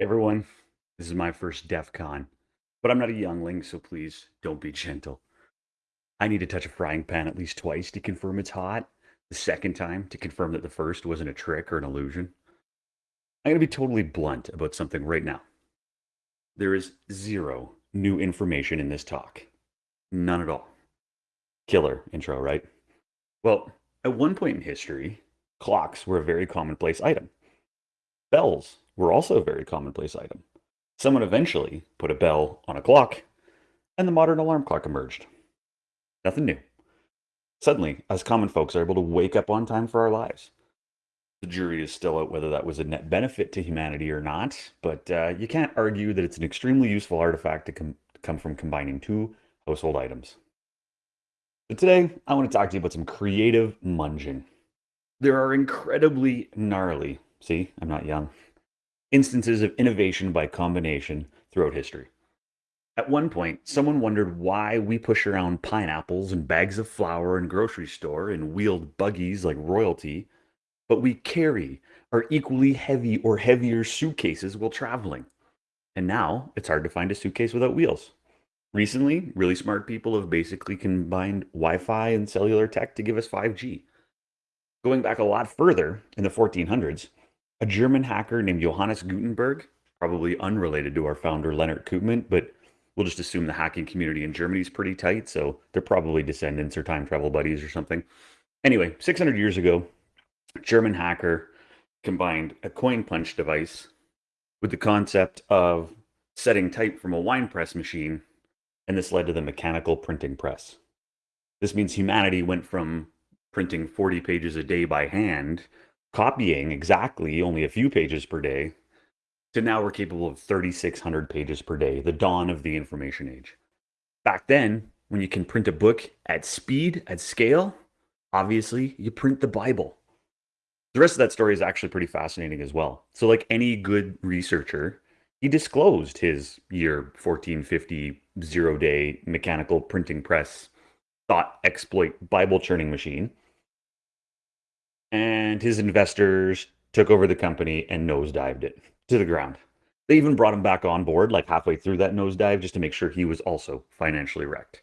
Everyone, this is my first DEF CON, but I'm not a youngling, so please don't be gentle. I need to touch a frying pan at least twice to confirm it's hot, the second time to confirm that the first wasn't a trick or an illusion. I'm going to be totally blunt about something right now. There is zero new information in this talk. None at all. Killer intro, right? Well, at one point in history, clocks were a very commonplace item. Bells were also a very commonplace item. Someone eventually put a bell on a clock, and the modern alarm clock emerged. Nothing new. Suddenly, us common folks are able to wake up on time for our lives. The jury is still out whether that was a net benefit to humanity or not, but uh, you can't argue that it's an extremely useful artifact to, com- come from combining two household items. But today, I want to talk to you about some creative munging. There are incredibly gnarly, see, I'm not young, instances of innovation by combination throughout history. At one point, someone wondered why we push around pineapples and bags of flour in grocery store and wheeled buggies like royalty, but we carry our equally heavy or heavier suitcases while traveling. And now it's hard to find a suitcase without wheels. Recently, really smart people have basically combined Wi Fi and cellular tech to give us 5G. Going back a lot further, in the 1400s, a German hacker named Johannes Gutenberg, probably unrelated to our founder Lennart Koopmann, but we'll just assume the hacking community in Germany is pretty tight, so they're probably descendants or time travel buddies or something. Anyway, 600 years ago, German hacker combined a coin punch device with the concept of setting type from a wine press machine, and this led to the mechanical printing press. This means humanity went from printing 40 pages a day by hand, copying exactly only a few pages per day, to now we're capable of 3,600 pages per day, the dawn of the information age. Back then, when you can print a book at speed, at scale, obviously you print the Bible. The rest of that story is actually pretty fascinating as well. So, like any good researcher, he disclosed his year 1450 zero day mechanical printing press thought exploit Bible churning machine. And his investors took over the company and nosedived it to the ground. They even brought him back on board like halfway through that nosedive just to make sure he was also financially wrecked.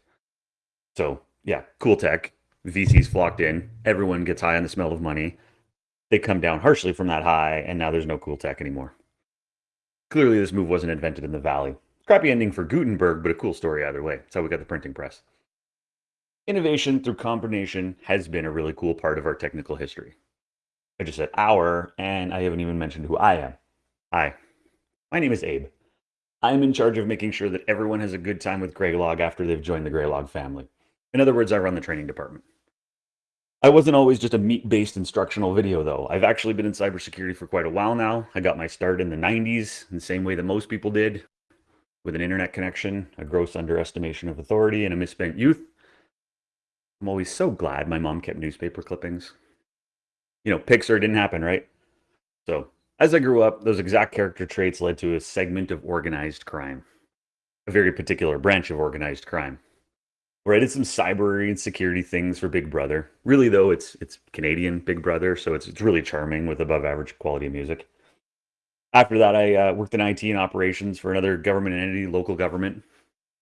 So, yeah, cool tech. VCs flocked in. Everyone gets high on the smell of money. They come down harshly from that high, and now there's no cool tech anymore. Clearly, this move wasn't invented in the valley. Crappy ending for Gutenberg, but a cool story either way. That's how we got the printing press. Innovation through combination has been a really cool part of our technical history. I just said our, and I haven't even mentioned who I am. Hi, my name is Abe. I'm in charge of making sure that everyone has a good time with Graylog after they've joined the Graylog family. In other words, I run the training department. I wasn't always just a meat-based instructional video, though. I've actually been in cybersecurity for quite a while now. I got my start in the 90s, in the same way that most people did, with an internet connection, a gross underestimation of authority, and a misspent youth. I'm always so glad my mom kept newspaper clippings. You know, Pixar didn't happen, right? So as I grew up, those exact character traits led to a segment of organized crime, a very particular branch of organized crime, where I did some cyber and security things for Big Brother. Really, though, it's it's Canadian Big Brother, so it's it's really charming with above average quality of music. After that, I uh, worked in IT and operations for another government entity, local government.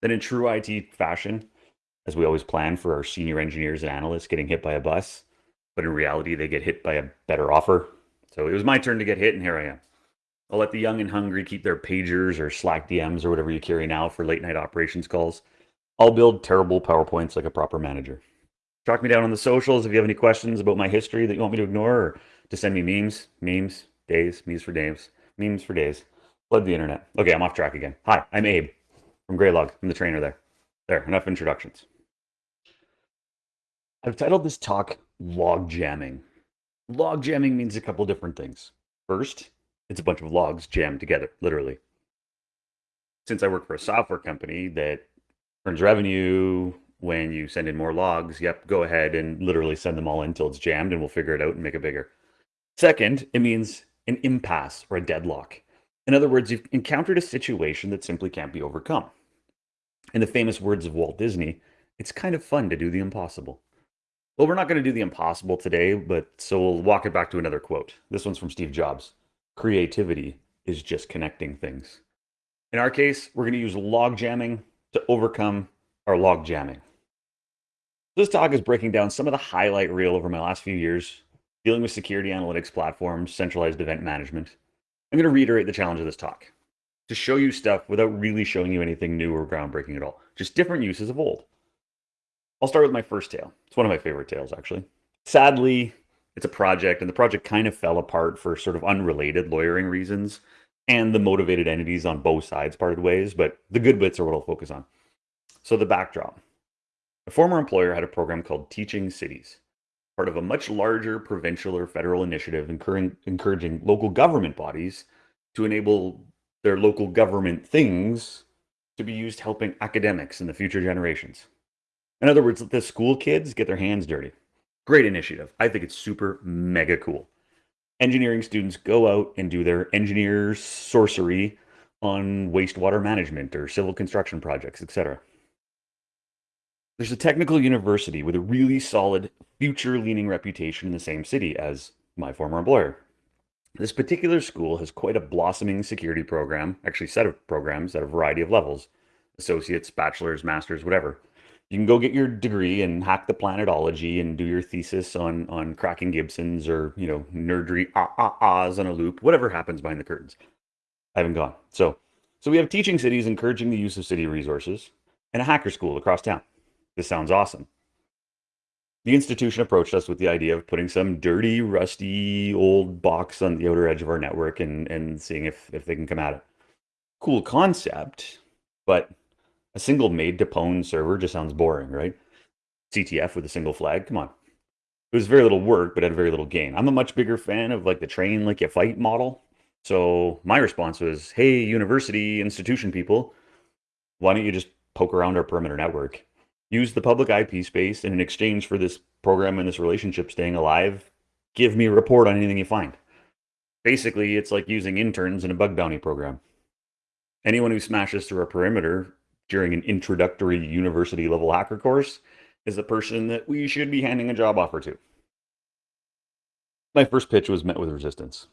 Then, in true IT fashion, as we always plan for our senior engineers and analysts getting hit by a bus, but in reality, they get hit by a better offer so it was my turn to get hit, and here I am. I'll let the young and hungry keep their pagers or Slack DMs or whatever you carry now for late night operations calls. I'll build terrible PowerPoints like a proper manager. Track me down on the socials if you have any questions about my history that you want me to ignore or to send me memes, memes, days, memes for days, memes for days. Flood the internet. Okay, I'm off track again. Hi, I'm Abe from Graylog. I'm the trainer there. There, enough introductions. I've titled this talk Log Jamming Log jamming means a couple different things. First, it's a bunch of logs jammed together, literally. Since I work for a software company that earns revenue when you send in more logs, yep, go ahead and literally send them all in until it's jammed and we'll figure it out and make it bigger. Second, it means an impasse or a deadlock. In other words, you've encountered a situation that simply can't be overcome. In the famous words of Walt Disney, it's kind of fun to do the impossible. Well, we're not going to do the impossible today, but so we'll walk it back to another quote. This one's from Steve Jobs Creativity is just connecting things. In our case, we're going to use log jamming to overcome our log jamming. This talk is breaking down some of the highlight reel over my last few years, dealing with security analytics platforms, centralized event management. I'm going to reiterate the challenge of this talk to show you stuff without really showing you anything new or groundbreaking at all, just different uses of old. I'll start with my first tale. It's one of my favorite tales, actually. Sadly, it's a project, and the project kind of fell apart for sort of unrelated lawyering reasons, and the motivated entities on both sides parted ways, but the good bits are what I'll focus on. So, the backdrop a former employer had a program called Teaching Cities, part of a much larger provincial or federal initiative encouraging local government bodies to enable their local government things to be used helping academics in the future generations. In other words, let the school kids get their hands dirty. Great initiative. I think it's super mega cool. Engineering students go out and do their engineer sorcery on wastewater management or civil construction projects, etc. There's a technical university with a really solid future leaning reputation in the same city as my former employer. This particular school has quite a blossoming security program, actually set of programs at a variety of levels, associates, bachelor's, master's, whatever. You can go get your degree and hack the planetology and do your thesis on on cracking Gibsons or, you know, nerdery ah ah ahs on a loop, whatever happens behind the curtains. I haven't gone. So so we have teaching cities encouraging the use of city resources and a hacker school across town. This sounds awesome. The institution approached us with the idea of putting some dirty, rusty old box on the outer edge of our network and, and seeing if, if they can come at it. Cool concept, but a single made to pwn server just sounds boring, right? CTF with a single flag, come on. It was very little work, but had very little gain. I'm a much bigger fan of like the train like you fight model. So my response was, hey, university institution people, why don't you just poke around our perimeter network? use the public IP space, and in exchange for this program and this relationship staying alive, give me a report on anything you find. Basically, it's like using interns in a bug bounty program. Anyone who smashes through a perimeter during an introductory university level hacker course is the person that we should be handing a job offer to. My first pitch was met with resistance.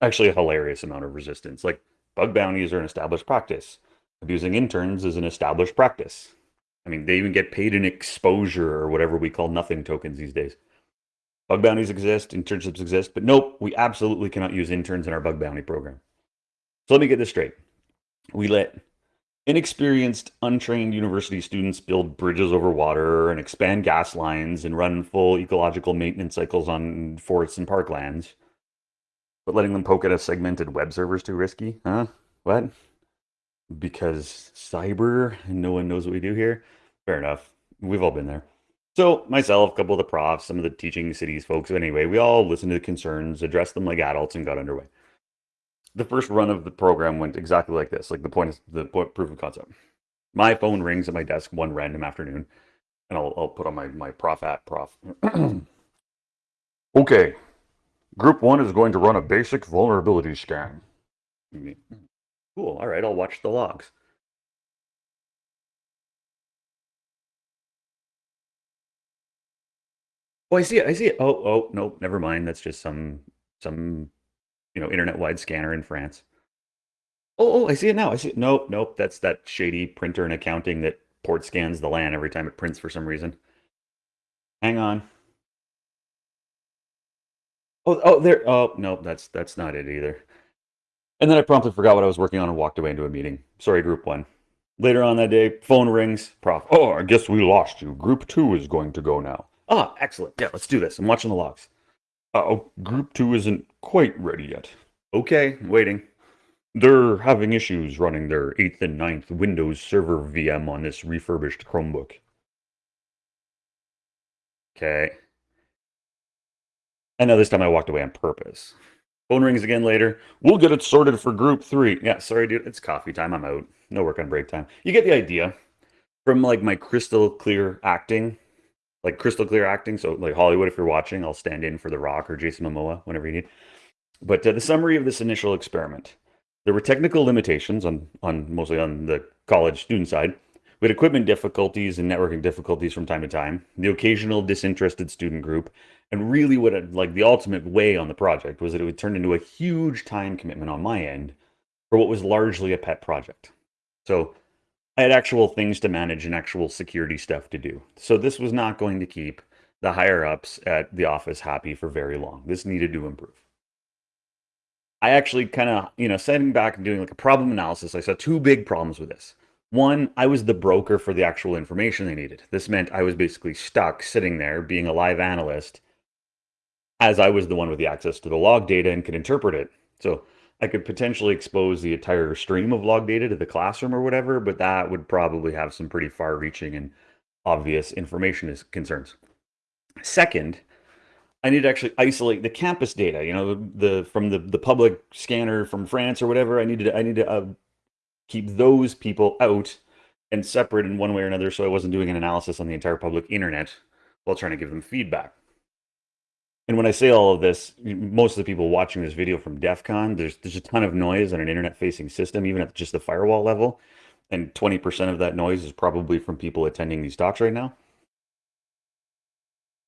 Actually, a hilarious amount of resistance. Like, bug bounties are an established practice. Abusing interns is an established practice. I mean, they even get paid in exposure or whatever we call nothing tokens these days. Bug bounties exist, internships exist, but nope, we absolutely cannot use interns in our bug bounty program. So let me get this straight. We let inexperienced, untrained university students build bridges over water and expand gas lines and run full ecological maintenance cycles on forests and parklands. But letting them poke at a segmented web server is too risky, huh? What? because cyber and no one knows what we do here. Fair enough. We've all been there. So myself, a couple of the profs, some of the teaching cities folks, anyway, we all listened to the concerns, addressed them like adults, and got underway. The first run of the program went exactly like this, like the point is the point, proof of concept. My phone rings at my desk one random afternoon, and I'll, I'll put on my, my prof at prof. okay, group one is going to run a basic vulnerability scan. Cool. All right, I'll watch the logs. Oh, I see it. I see it. Oh, oh, no, never mind. That's just some some you know internet-wide scanner in France. Oh, oh, I see it now. I see it. Nope, nope. That's that shady printer in accounting that port scans the LAN every time it prints for some reason. Hang on. Oh, oh, there. Oh, no, that's that's not it either. And then I promptly forgot what I was working on and walked away into a meeting. Sorry, group one. Later on that day, phone rings. Prof. Oh, I guess we lost you. Group two is going to go now. Ah, excellent. Yeah, let's do this. I'm watching the logs. Uh oh, group two isn't quite ready yet. Okay, waiting. They're having issues running their 8th and 9th Windows Server VM on this refurbished Chromebook. Okay. I know this time I walked away on purpose. Phone rings again later. We'll get it sorted for group three. Yeah, sorry, dude. It's coffee time. I'm out. No work on break time. You get the idea from like my crystal clear acting, like crystal clear acting. So, like Hollywood, if you're watching, I'll stand in for The Rock or Jason Momoa whenever you need. But uh, the summary of this initial experiment there were technical limitations on, on mostly on the college student side We had equipment difficulties and networking difficulties from time to time, the occasional disinterested student group, and really what it, like the ultimate way on the project was that it would turn into a huge time commitment on my end for what was largely a pet project. So I had actual things to manage and actual security stuff to do. So this was not going to keep the higher ups at the office happy for very long. This needed to improve. I actually kind of, you know, sitting back and doing like a problem analysis, I saw two big problems with this. One, I was the broker for the actual information they needed. This meant I was basically stuck sitting there being a live analyst as I was the one with the access to the log data and could interpret it. So I could potentially expose the entire stream of log data to the classroom or whatever, but that would probably have some pretty far reaching and obvious information is concerns. Second, I need to actually isolate the campus data, you know, the from the, the public scanner from France or whatever. I needed to, I need to uh, keep those people out and separate in one way or another so I wasn't doing an analysis on the entire public internet while trying to give them feedback. And when I say all of this, most of the people watching this video from DEF CON, there's, there's a ton of noise on an internet facing system, even at just the firewall level. And 20% of that noise is probably from people attending these talks right now.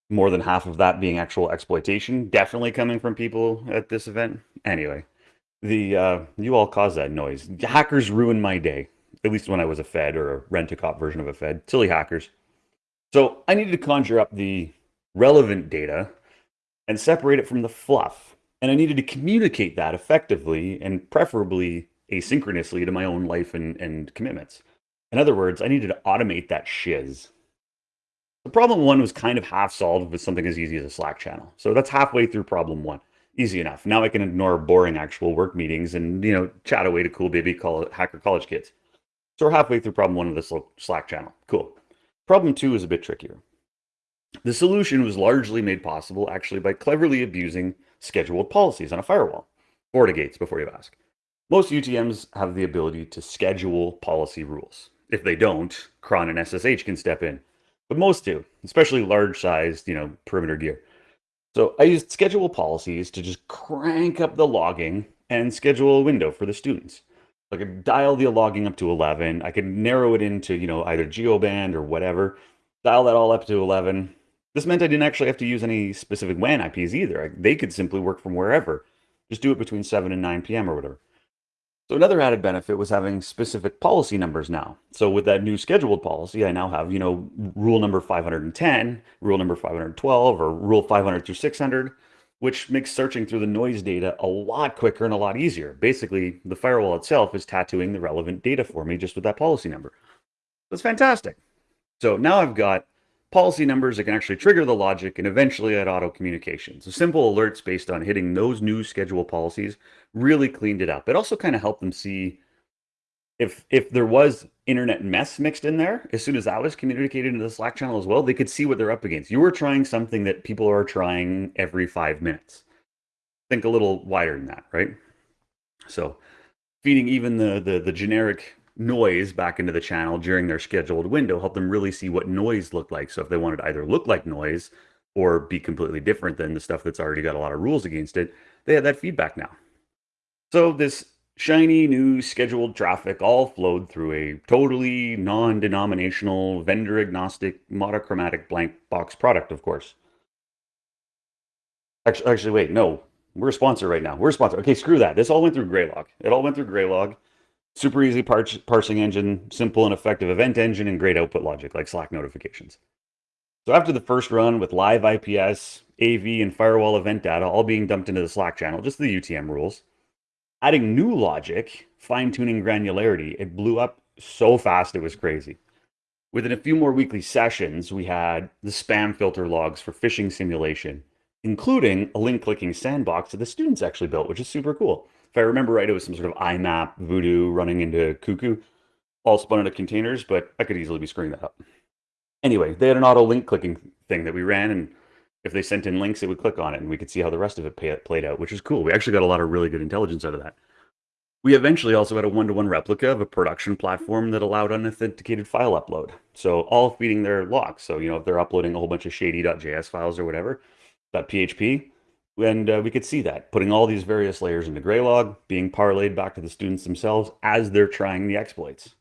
More than half of that being actual exploitation, definitely coming from people at this event. Anyway, the uh, you all cause that noise. Hackers ruined my day, at least when I was a Fed or a rent-a-cop version of a Fed. Silly hackers. So I needed to conjure up the relevant data and separate it from the fluff. And I needed to communicate that effectively and preferably asynchronously to my own life and, and commitments. In other words, I needed to automate that shiz. Problem one was kind of half solved with something as easy as a Slack channel. So that's halfway through problem one. Easy enough. Now I can ignore boring actual work meetings and, you know, chat away to cool baby call hacker college kids. So we're halfway through problem one of this Slack channel. Cool. Problem two is a bit trickier. The solution was largely made possible actually by cleverly abusing scheduled policies on a firewall. FortiGates, before you ask. Most UTMs have the ability to schedule policy rules. If they don't, cron and SSH can step in. But most do, especially large-sized, you know, perimeter gear. So I used schedule policies to just crank up the logging and schedule a window for the students. I could dial the logging up to 11. I could narrow it into, you know, either geoband or whatever. Dial that all up to 11. This meant I didn't actually have to use any specific WAN IPs either. They could simply work from wherever. Just do it between 7 and 9 p.m. or whatever. So another added benefit was having specific policy numbers now. So with that new scheduled policy, I now have, you know, rule number 510, rule number 512, or rule 500 through 600, which makes searching through the noise data a lot quicker and a lot easier. Basically, the firewall itself is tattooing the relevant data for me just with that policy number. That's fantastic. So now I've got policy numbers that can actually trigger the logic and eventually add auto communication. So simple alerts based on hitting those new schedule policies really cleaned it up. It also kind of helped them see if if there was internet mess mixed in there, as soon as that was communicated into the Slack channel as well, they could see what they're up against. You were trying something that people are trying every five minutes. Think a little wider than that, right? So feeding even the the, the generic noise back into the channel during their scheduled window, help them really see what noise looked like. So if they wanted to either look like noise or be completely different than the stuff that's already got a lot of rules against it, they have that feedback now. So this shiny new scheduled traffic all flowed through a totally non-denominational, vendor-agnostic, monochromatic blank box product, of course. Actually, actually, wait, no, we're a sponsor right now. We're a sponsor. Okay, screw that. This all went through Graylog. It all went through Graylog super easy par parsing engine, simple and effective event engine, and great output logic like Slack notifications. So after the first run with live IPS, AV, and firewall event data all being dumped into the Slack channel, just the UTM rules, adding new logic, fine-tuning granularity, it blew up so fast it was crazy. Within a few more weekly sessions, we had the spam filter logs for phishing simulation, including a link clicking sandbox that the students actually built, which is super cool if I remember right, it was some sort of IMAP voodoo running into Cuckoo, all spun into containers, but I could easily be screwing that up. Anyway, they had an auto link clicking thing that we ran, and if they sent in links, it would click on it, and we could see how the rest of it pay, played out, which is cool. We actually got a lot of really good intelligence out of that. We eventually also had a one-to-one -one replica of a production platform that allowed unauthenticated file upload. So all feeding their logs. So, you know, if they're uploading a whole bunch of shady.js files or whatever, .php, and uh, we could see that, putting all these various layers into Graylog, being parlayed back to the students themselves as they're trying the exploits.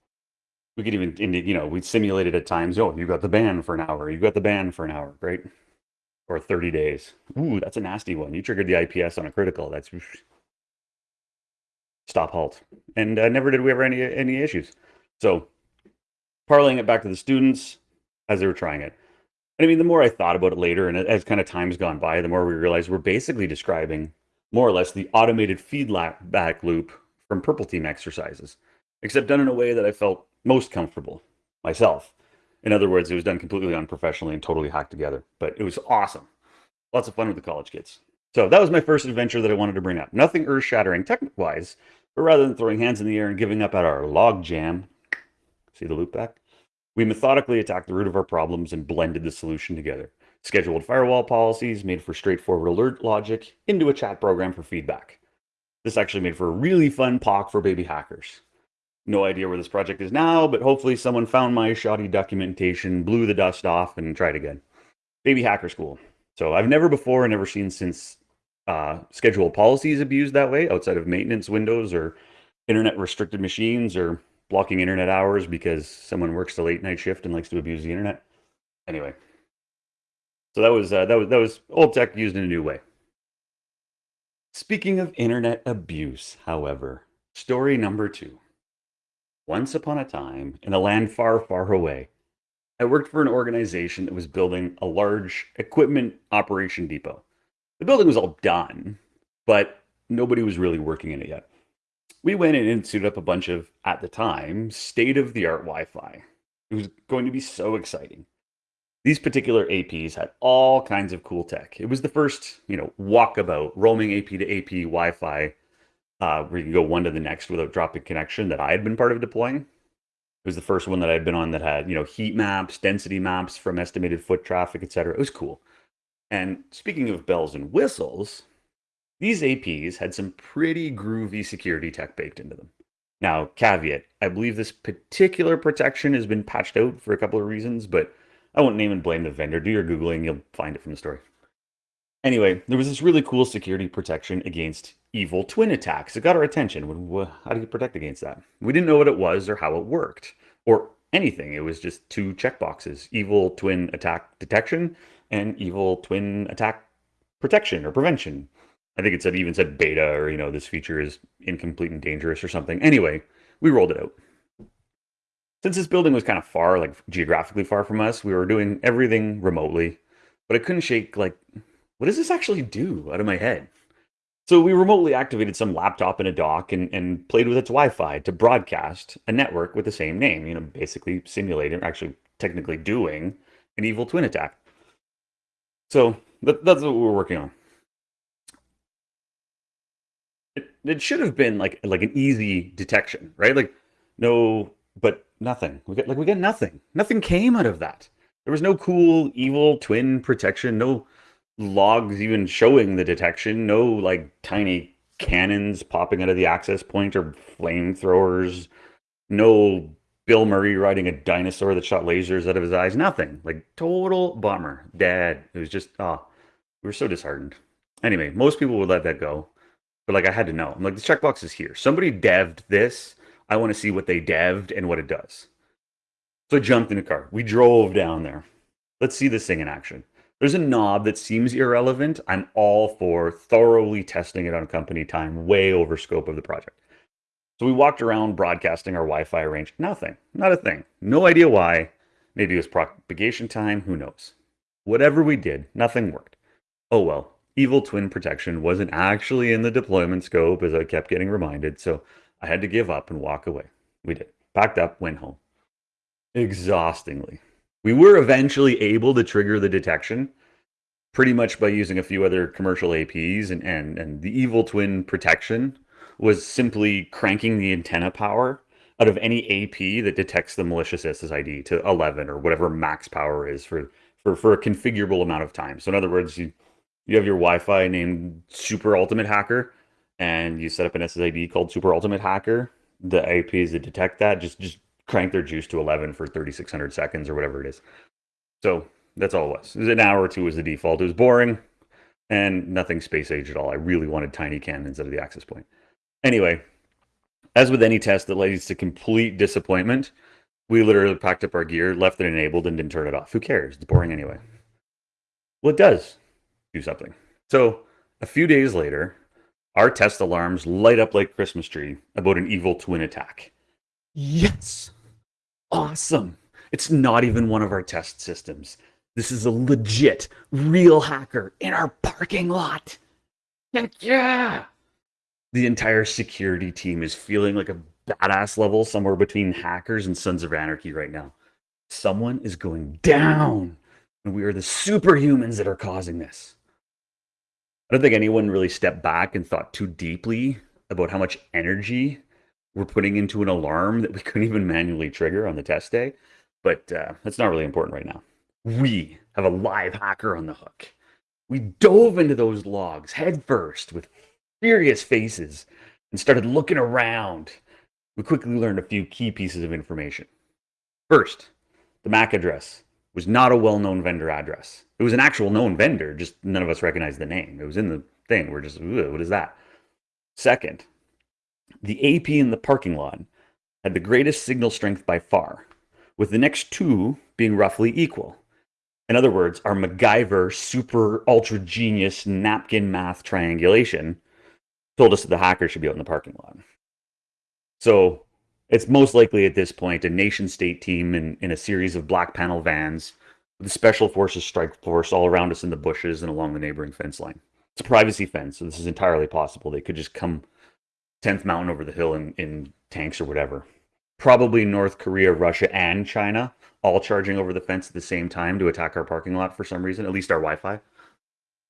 we could even, you know, we simulated at times, oh, you got the ban for an hour, you got the ban for an hour, right? Or 30 days. Ooh, that's a nasty one. You triggered the IPS on a critical. That's stop halt. And uh, never did we ever any any issues. So parlaying it back to the students as they were trying it. And I mean, the more I thought about it later, and as kind of time's gone by, the more we realized we're basically describing more or less the automated feedback loop from Purple Team exercises, except done in a way that I felt most comfortable myself. In other words, it was done completely unprofessionally and totally hacked together, but it was awesome. Lots of fun with the college kids. So that was my first adventure that I wanted to bring up. Nothing earth shattering technique wise, but rather than throwing hands in the air and giving up at our log jam, see the loop back? We methodically attacked the root of our problems and blended the solution together. Scheduled firewall policies made for straightforward alert logic into a chat program for feedback. This actually made for a really fun POC for baby hackers. No idea where this project is now, but hopefully someone found my shoddy documentation, blew the dust off, and tried again. Baby Hacker School. So I've never before, and never seen since uh, schedule policies abused that way outside of maintenance windows or internet restricted machines or blocking internet hours because someone works the late night shift and likes to abuse the internet. Anyway, so that was uh, that was that was old tech used in a new way. Speaking of internet abuse, however, story number two. Once upon a time, in a land far, far away, I worked for an organization that was building a large equipment operation depot. The building was all done, but nobody was really working in it yet. We went in and suited up a bunch of, at the time, state of the art Wi Fi. It was going to be so exciting. These particular APs had all kinds of cool tech. It was the first, you know, walkabout, roaming AP to AP Wi Fi, uh, where you can go one to the next without dropping connection that I had been part of deploying. It was the first one that I'd been on that had, you know, heat maps, density maps from estimated foot traffic, etc. It was cool. And speaking of bells and whistles, these APs had some pretty groovy security tech baked into them. Now, caveat, I believe this particular protection has been patched out for a couple of reasons, but I won't name and blame the vendor. Do your Googling, you'll find it from the story. Anyway, there was this really cool security protection against evil twin attacks. It got our attention. How do you protect against that? We didn't know what it was or how it worked or anything. It was just two checkboxes evil twin attack detection and evil twin attack protection or prevention. I think it said even said beta or you know this feature is incomplete and dangerous or something. Anyway, we rolled it out. Since this building was kind of far, like geographically far from us, we were doing everything remotely. But I couldn't shake like, what does this actually do out of my head? So we remotely activated some laptop in a dock and, and played with its Wi-Fi to broadcast a network with the same name, you know, basically simulating, actually technically doing an evil twin attack. So that, that's what we're working on. It, should have been like like an easy detection, right? Like no, but nothing. We get like we get nothing. Nothing came out of that. There was no cool evil twin protection. No logs even showing the detection. No like tiny cannons popping out of the access point or flamethrowers. No Bill Murray riding a dinosaur that shot lasers out of his eyes. Nothing. Like total bummer. Dad. It was just oh, we were so disheartened. Anyway, most people would let that go. But like I had to know. I'm like, the checkbox is here. Somebody devved this. I want to see what they devved and what it does. So I jumped in a car. We drove down there. Let's see this thing in action. There's a knob that seems irrelevant. I'm all for thoroughly testing it on company time, way over scope of the project. So we walked around broadcasting our Wi-Fi range. Nothing, not a thing. No idea why. Maybe it was propagation time. Who knows? Whatever we did, nothing worked. Oh well. Evil twin protection wasn't actually in the deployment scope, as I kept getting reminded. So I had to give up and walk away. We did. Packed up, went home. Exhaustingly. We were eventually able to trigger the detection pretty much by using a few other commercial APs and, and, and the evil twin protection was simply cranking the antenna power out of any AP that detects the malicious SSID to 11 or whatever max power is for, for, for a configurable amount of time. So in other words, you, you have your Wi-Fi named Super Ultimate Hacker and you set up an SSID called Super Ultimate Hacker. The APs that detect that just, just crank their juice to 11 for 3600 seconds or whatever it is. So that's all it was. It was an hour or two was the default. It was boring and nothing space age at all. I really wanted tiny cannons out of the access point. Anyway, as with any test that leads to complete disappointment, We literally packed up our gear, left it enabled, and didn't turn it off. Who cares? It's boring anyway. Well, it does do something. So a few days later, our test alarms light up like Christmas tree about an evil twin attack. Yes! Awesome! It's not even one of our test systems. This is a legit, real hacker in our parking lot. Heck yeah! The entire security team is feeling like a badass level somewhere between hackers and Sons of Anarchy right now. Someone is going down, and we are the superhumans that are causing this. I don't think anyone really stepped back and thought too deeply about how much energy we're putting into an alarm that we couldn't even manually trigger on the test day. But uh, that's not really important right now. We have a live hacker on the hook. We dove into those logs headfirst with furious faces and started looking around. We quickly learned a few key pieces of information. First, the MAC address was not a well-known vendor address. It was an actual known vendor, just none of us recognized the name. It was in the thing. We're just, what is that? Second, the AP in the parking lot had the greatest signal strength by far, with the next two being roughly equal. In other words, our MacGyver super ultra genius napkin math triangulation told us that the hacker should be out in the parking lot. So it's most likely at this point a nation state team in, in a series of black panel vans with the special forces strike force all around us in the bushes and along the neighboring fence line. It's a privacy fence, so this is entirely possible. They could just come 10th mountain over the hill in, in tanks or whatever. Probably North Korea, Russia, and China all charging over the fence at the same time to attack our parking lot for some reason, at least our Wi Fi.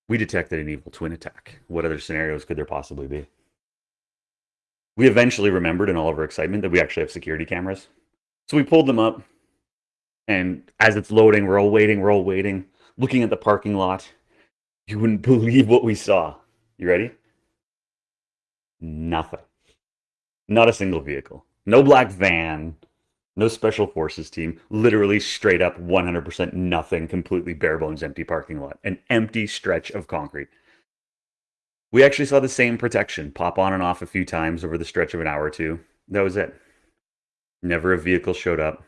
We detected an evil twin attack. What other scenarios could there possibly be? We eventually remembered in all of our excitement that we actually have security cameras. So we pulled them up, and as it's loading, we're all waiting, we're all waiting, looking at the parking lot. You wouldn't believe what we saw. You ready? Nothing. Not a single vehicle. No black van. No special forces team. Literally straight up 100% nothing. Completely bare bones empty parking lot. An empty stretch of concrete. We actually saw the same protection pop on and off a few times over the stretch of an hour or two. That was it. Never a vehicle showed up.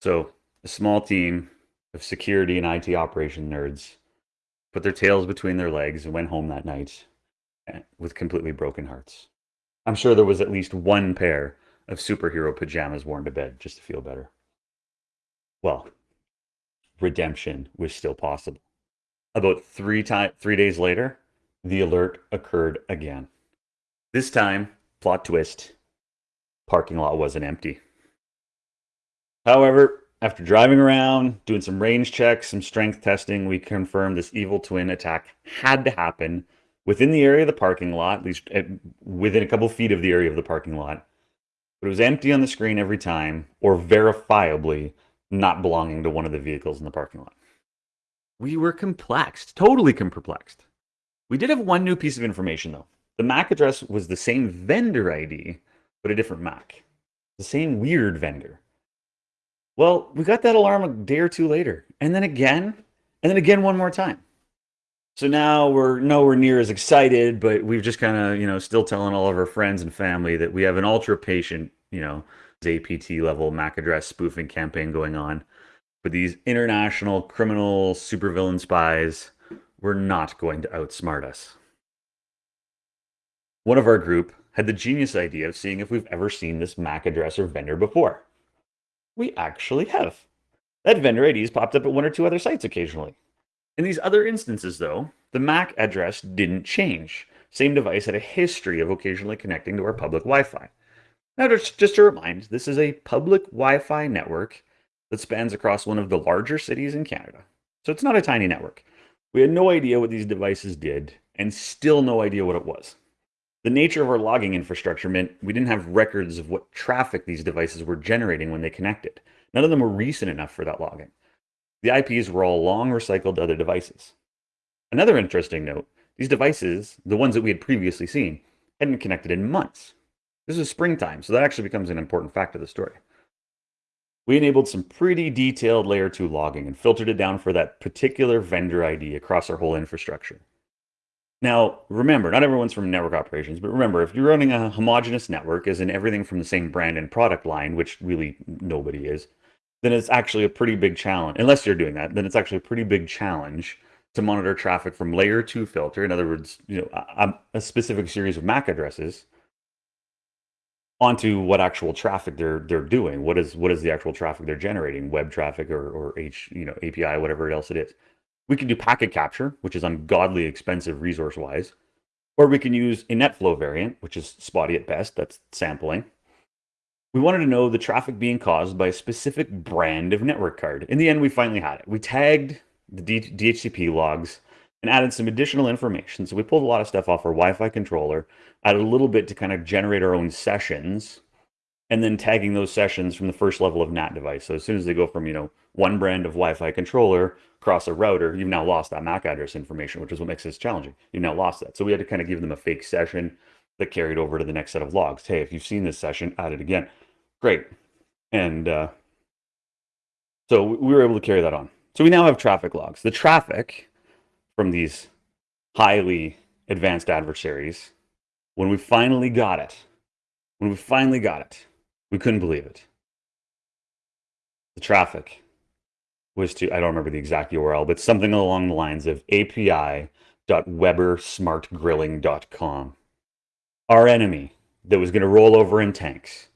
So, a small team of security and IT operation nerds put their tails between their legs and went home that night eh, with completely broken hearts. I'm sure there was at least one pair of superhero pajamas worn to bed just to feel better. Well, redemption was still possible. About three time, three days later, the alert occurred again. This time, plot twist, parking lot wasn't empty. However, after driving around, doing some range checks, some strength testing, we confirmed this evil twin attack had to happen within the area of the parking lot, at least at, within a couple feet of the area of the parking lot. But it was empty on the screen every time, or verifiably not belonging to one of the vehicles in the parking lot. We were complexed, totally perplexed. We did have one new piece of information though. The MAC address was the same vendor ID, but a different MAC. The same weird vendor. Well, we got that alarm a day or two later, and then again, and then again one more time. So now we're nowhere near as excited, but we've just kind of, you know, still telling all of our friends and family that we have an ultra patient, you know, APT level MAC address spoofing campaign going on. But these international criminal supervillain spies were not going to outsmart us. One of our group had the genius idea of seeing if we've ever seen this MAC address or vendor before. We actually have. That vendor IDs popped up at one or two other sites occasionally. In these other instances, though, the MAC address didn't change. Same device had a history of occasionally connecting to our public Wi Fi. Now, just, just to remind, this is a public Wi Fi network that spans across one of the larger cities in Canada. So it's not a tiny network. We had no idea what these devices did, and still no idea what it was. The nature of our logging infrastructure meant we didn't have records of what traffic these devices were generating when they connected. None of them were recent enough for that logging. The IPs were all long recycled to other devices. Another interesting note, these devices, the ones that we had previously seen, hadn't connected in months. This is springtime, so that actually becomes an important fact of the story. We enabled some pretty detailed layer 2 logging and filtered it down for that particular vendor ID across our whole infrastructure. Now, remember, not everyone's from network operations, but remember, if you're running a homogeneous network, as in everything from the same brand and product line, which really nobody is, then it's actually a pretty big challenge. Unless you're doing that, then it's actually a pretty big challenge to monitor traffic from layer two filter. In other words, you know, a, a specific series of MAC addresses onto what actual traffic they're they're doing. What is what is the actual traffic they're generating? Web traffic or or H you know API, whatever else it is. We can do packet capture, which is ungodly expensive resource wise, or we can use a NetFlow variant, which is spotty at best. That's sampling. We wanted to know the traffic being caused by a specific brand of network card. In the end, we finally had it. We tagged the DHCP logs and added some additional information. So we pulled a lot of stuff off our Wi-Fi controller, added a little bit to kind of generate our own sessions, and then tagging those sessions from the first level of NAT device. So as soon as they go from, you know, one brand of Wi-Fi controller across a router, you've now lost that MAC address information, which is what makes this challenging. You've now lost that. So we had to kind of give them a fake session that carried over to the next set of logs. Hey, if you've seen this session, add it again. Great. And uh, so we were able to carry that on. So we now have traffic logs. The traffic from these highly advanced adversaries, when we finally got it, when we finally got it, we couldn't believe it. The traffic was to, I don't remember the exact URL, but something along the lines of api.webersmartgrilling.com. Our enemy that was going to roll over in tanks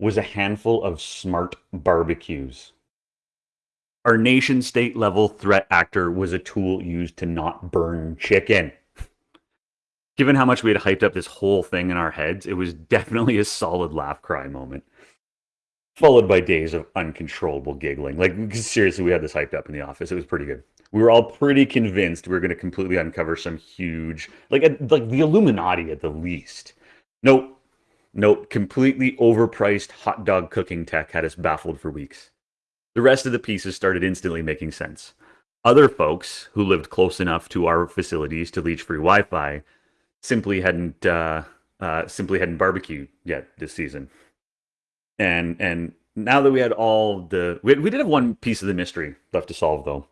was a handful of smart barbecues our nation state level threat actor was a tool used to not burn chicken. Given how much we had hyped up this whole thing in our heads, it was definitely a solid laugh cry moment. Followed by days of uncontrollable giggling. Like, seriously, we had this hyped up in the office. It was pretty good. We were all pretty convinced we were going to completely uncover some huge, like, like the Illuminati at the least. Nope. Nope. Completely overpriced hot dog cooking tech had us baffled for weeks. The rest of the pieces started instantly making sense. Other folks who lived close enough to our facilities to leech free Wi-Fi simply hadn't uh, uh, simply hadn't barbecued yet this season. And and now that we had all the we, we did have one piece of the mystery left to solve though.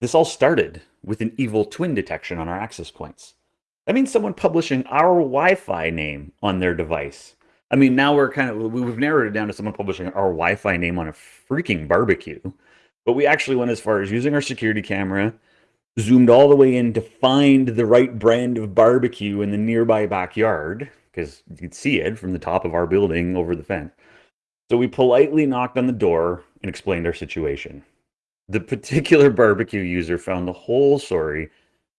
This all started with an evil twin detection on our access points. That means someone publishing our Wi-Fi name on their device I mean, now we're kind of we've narrowed it down to someone publishing our Wi-Fi name on a freaking barbecue, but we actually went as far as using our security camera, zoomed all the way in to find the right brand of barbecue in the nearby backyard because you could see it from the top of our building over the fence. So we politely knocked on the door and explained our situation. The particular barbecue user found the whole story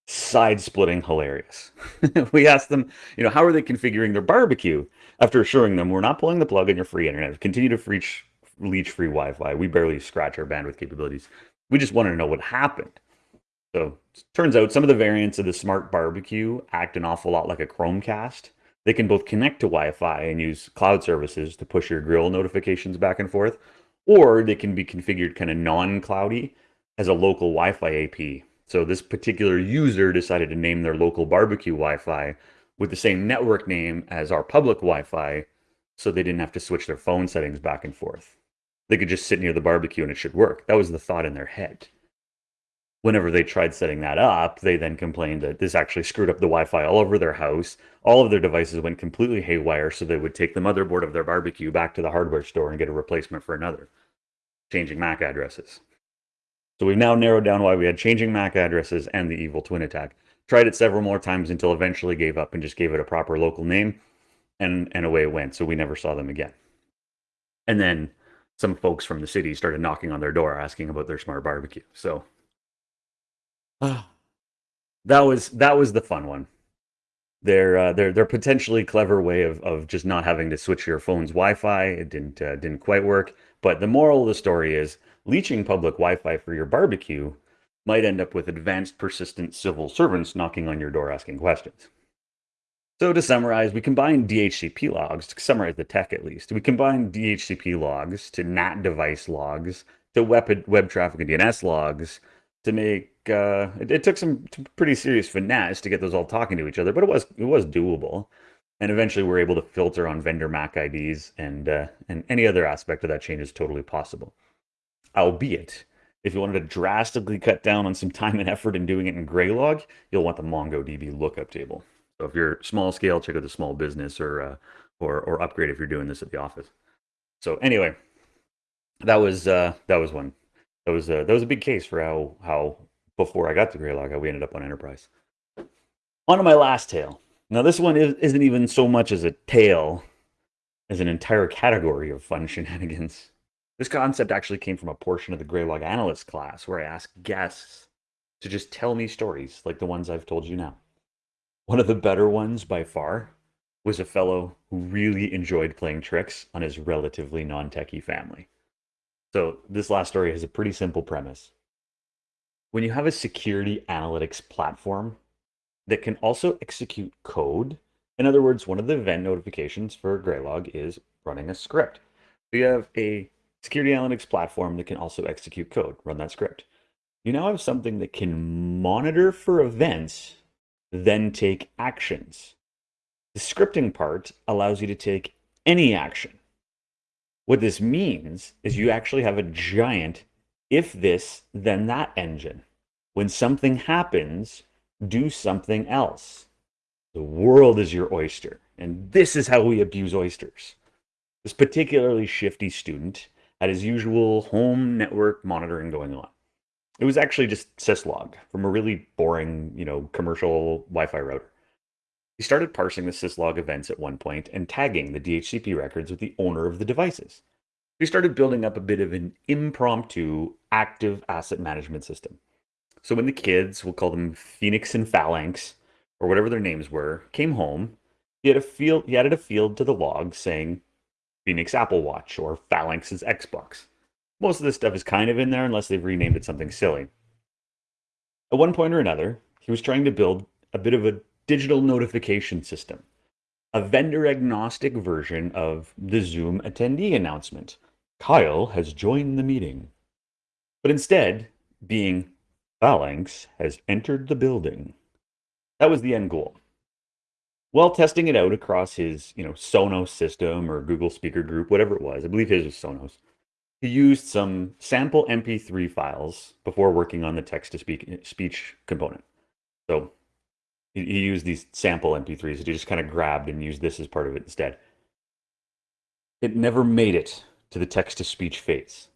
side splitting hilarious. we asked them, you know, how are they configuring their barbecue? After assuring them we're not pulling the plug on your free internet, continue to reach leech free Wi-Fi. We barely scratch our bandwidth capabilities. We just wanted to know what happened. So turns out some of the variants of the smart barbecue act an awful lot like a Chromecast. They can both connect to Wi-Fi and use cloud services to push your grill notifications back and forth, or they can be configured kind of non-cloudy as a local Wi-Fi AP. So this particular user decided to name their local barbecue Wi-Fi with the same network name as our public Wi-Fi so they didn't have to switch their phone settings back and forth. They could just sit near the barbecue and it should work. That was the thought in their head. Whenever they tried setting that up, they then complained that this actually screwed up the Wi-Fi all over their house. All of their devices went completely haywire, so they would take the motherboard of their barbecue back to the hardware store and get a replacement for another, changing MAC addresses. So we've now narrowed down why we had changing MAC addresses and the evil twin attack. Tried it several more times until eventually gave up and just gave it a proper local name and, and away it went. So we never saw them again. And then some folks from the city started knocking on their door asking about their smart barbecue. So uh, that was that was the fun one. Their uh, their their potentially clever way of of just not having to switch your phone's Wi-Fi. It didn't uh, didn't quite work. But the moral of the story is leeching public Wi-Fi for your barbecue might end up with advanced persistent civil servants knocking on your door asking questions. So to summarize, we combine DHCP logs, to summarize the tech at least, we combine DHCP logs to NAT device logs, to web, web traffic and DNS logs, to make, uh, it, it took some pretty serious finesse to get those all talking to each other, but it was, it was doable. And eventually we're able to filter on vendor MAC IDs and, uh, and any other aspect of that chain is totally possible albeit If you wanted to drastically cut down on some time and effort in doing it in Graylog, you'll want the MongoDB lookup table. So if you're small scale, check out the small business or uh, or or upgrade if you're doing this at the office. So anyway, that was uh, that was one. That was uh, that was a big case for how how before I got to Graylog, how we ended up on Enterprise. On to my last tale. Now this one is, isn't even so much as a tale as an entire category of fun shenanigans. This concept actually came from a portion of the Graylog Analyst class where I asked guests to just tell me stories like the ones I've told you now. One of the better ones by far was a fellow who really enjoyed playing tricks on his relatively non techie family. So, this last story has a pretty simple premise. When you have a security analytics platform that can also execute code, in other words, one of the event notifications for Graylog is running a script. So you have a security analytics platform that can also execute code, run that script. You now have something that can monitor for events, then take actions. The scripting part allows you to take any action. What this means is you actually have a giant if this, then that engine. When something happens, do something else. The world is your oyster. And this is how we abuse oysters. This particularly shifty student had his usual home network monitoring going on. It was actually just syslog from a really boring, you know, commercial Wi-Fi router. He started parsing the syslog events at one point and tagging the DHCP records with the owner of the devices. He started building up a bit of an impromptu active asset management system. So when the kids, we'll call them Phoenix and Phalanx, or whatever their names were, came home, he had a field he added a field to the log saying Phoenix Apple Watch or Phalanx's Xbox. Most of this stuff is kind of in there unless they've renamed it something silly. At one point or another, he was trying to build a bit of a digital notification system, a vendor agnostic version of the Zoom attendee announcement. Kyle has joined the meeting. But instead, being Phalanx has entered the building. That was the end goal. While testing it out across his, you know, Sonos system or Google Speaker Group, whatever it was, I believe his was Sonos. He used some sample MP3 files before working on the text to speak eh, speech component. So he, he used these sample MP3s that he just kind of grabbed and used this as part of it instead. It never made it to the text to speech phase.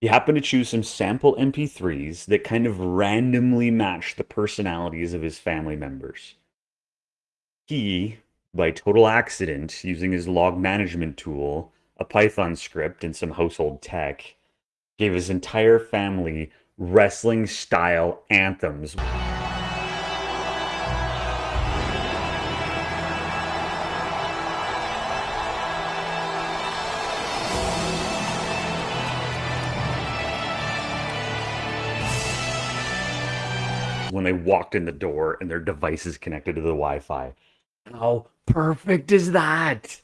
He happened to choose some sample MP3s that kind of randomly matched the personalities of his family members. He, by total accident, using his log management tool, a Python script, and some household tech, gave his entire family wrestling style anthems. when they walked in the door and their devices connected to the Wi-Fi. How perfect is that?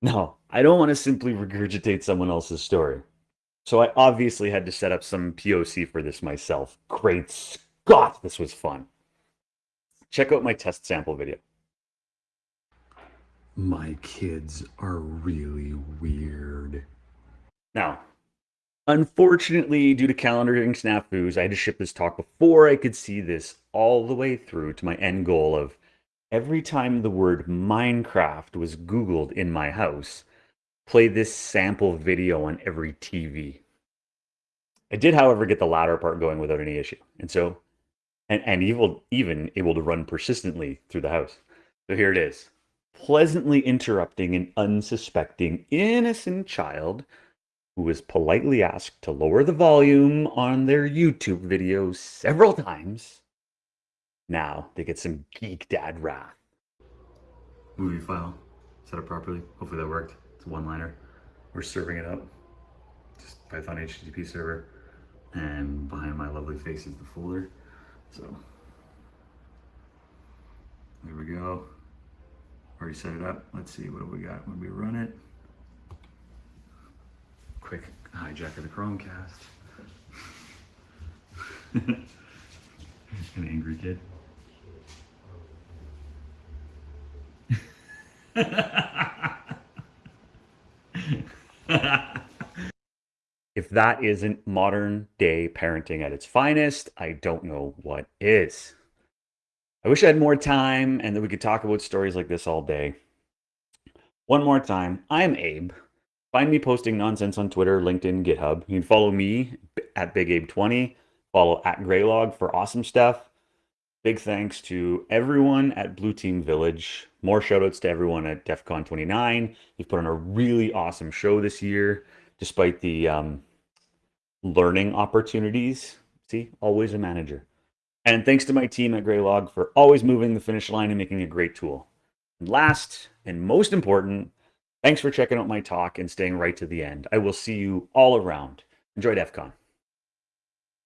No, I don't want to simply regurgitate someone else's story. So I obviously had to set up some POC for this myself. Great Scott, this was fun. Check out my test sample video. My kids are really weird. Now, Unfortunately, due to calendaring snafus, I had to ship this talk before I could see this all the way through to my end goal of every time the word Minecraft was Googled in my house, play this sample video on every TV. I did, however, get the latter part going without any issue. And so, and, and even, even able to run persistently through the house. So here it is. Pleasantly interrupting an unsuspecting, innocent child who was politely asked to lower the volume on their YouTube videos several times. Now they get some geek dad wrath. Movie file set up properly. Hopefully that worked. It's a one-liner. We're serving it up. Just Python HTTP server. And behind my lovely face is the folder. So there we go. Already set it up. Let's see, what we got when we run it? quick hijack of the Chromecast. An angry kid. if that isn't modern day parenting at its finest, I don't know what is. I wish I had more time and that we could talk about stories like this all day. One more time, I'm Abe. Find me posting nonsense on Twitter, LinkedIn, GitHub. You can follow me at BigAbe20. Follow at Graylog for awesome stuff. Big thanks to everyone at Blue Team Village. More shoutouts to everyone at DEF CON 29. You've put on a really awesome show this year, despite the um, learning opportunities. See, always a manager. And thanks to my team at Graylog for always moving the finish line and making a great tool. And last and most important, thanks for checking out my talk and staying right to the end. I will see you all around. Enjoy DEF CON.